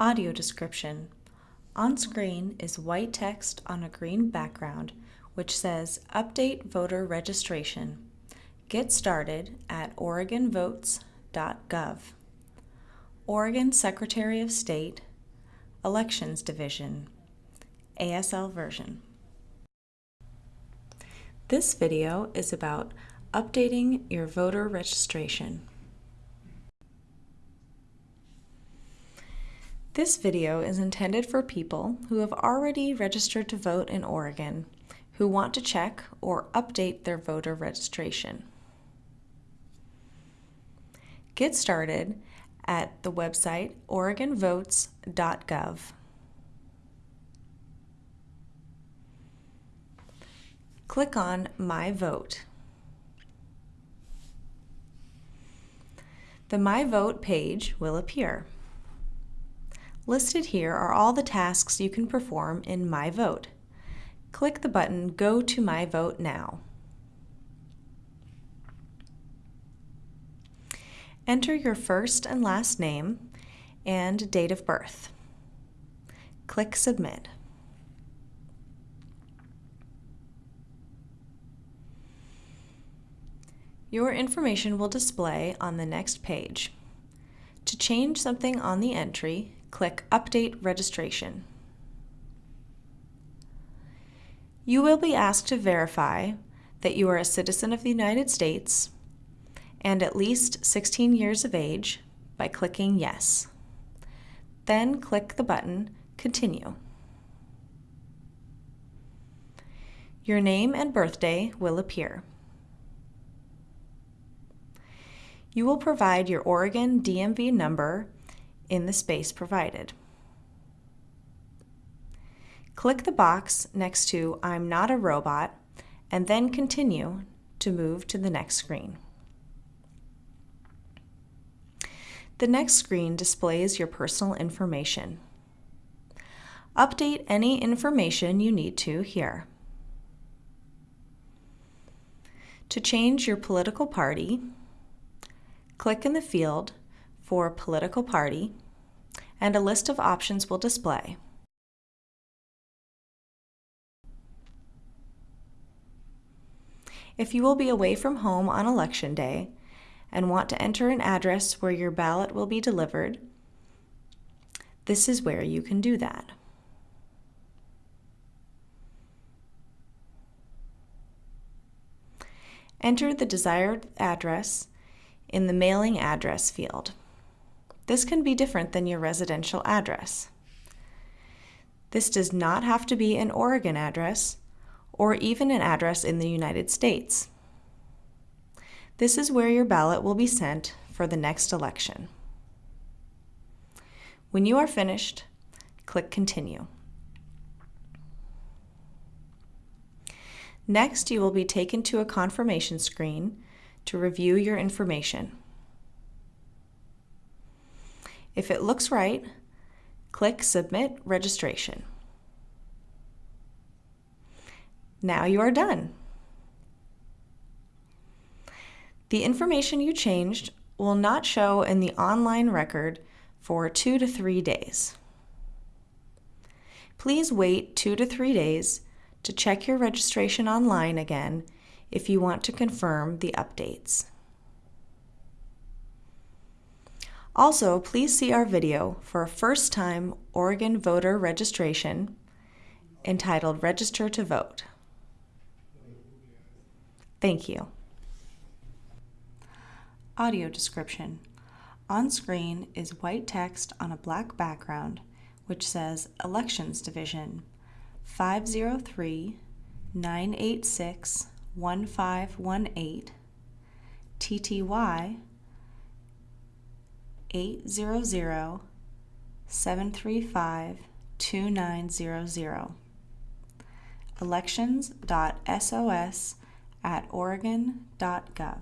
Audio description. On screen is white text on a green background which says Update Voter Registration. Get started at oregonvotes.gov. Oregon Secretary of State, Elections Division, ASL version. This video is about updating your voter registration. This video is intended for people who have already registered to vote in Oregon who want to check or update their voter registration. Get started at the website oregonvotes.gov. Click on My Vote. The My Vote page will appear. Listed here are all the tasks you can perform in My Vote. Click the button Go to My Vote Now. Enter your first and last name and date of birth. Click Submit. Your information will display on the next page. To change something on the entry, click Update Registration. You will be asked to verify that you are a citizen of the United States and at least 16 years of age by clicking Yes. Then click the button Continue. Your name and birthday will appear. You will provide your Oregon DMV number in the space provided. Click the box next to I'm not a robot and then continue to move to the next screen. The next screen displays your personal information. Update any information you need to here. To change your political party, click in the field for political party and a list of options will display. If you will be away from home on election day and want to enter an address where your ballot will be delivered, this is where you can do that. Enter the desired address in the mailing address field. This can be different than your residential address. This does not have to be an Oregon address or even an address in the United States. This is where your ballot will be sent for the next election. When you are finished, click Continue. Next, you will be taken to a confirmation screen to review your information. If it looks right, click Submit Registration. Now you are done. The information you changed will not show in the online record for two to three days. Please wait two to three days to check your registration online again if you want to confirm the updates. Also, please see our video for a first-time Oregon voter registration entitled Register to Vote. Thank you. Audio description. On screen is white text on a black background which says Elections Division 503 986 1518 TTY 800 735 2900 elections.sos at oregon.gov.